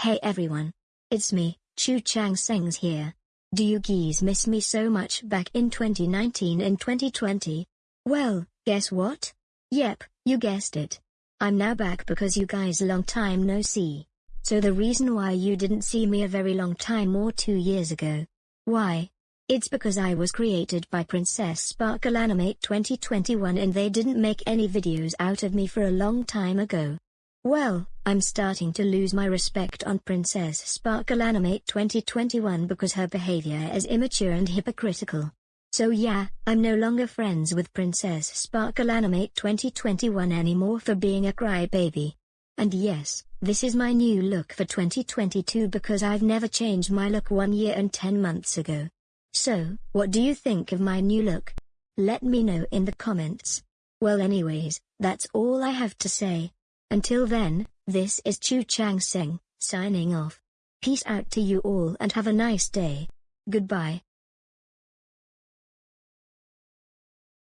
Hey everyone. It's me, Chu Chang Sengs here. Do you geese miss me so much back in 2019 and 2020? Well, guess what? Yep, you guessed it. I'm now back because you guys a long time no see. So the reason why you didn't see me a very long time or two years ago. Why? It's because I was created by Princess Sparkle Animate 2021 and they didn't make any videos out of me for a long time ago. Well, I'm starting to lose my respect on Princess Sparkle Animate 2021 because her behavior is immature and hypocritical. So yeah, I'm no longer friends with Princess Sparkle Animate 2021 anymore for being a crybaby. And yes, this is my new look for 2022 because I've never changed my look one year and 10 months ago. So, what do you think of my new look? Let me know in the comments. Well anyways, that's all I have to say. Until then, this is Chu Chang Seng, signing off. Peace out to you all and have a nice day. Goodbye.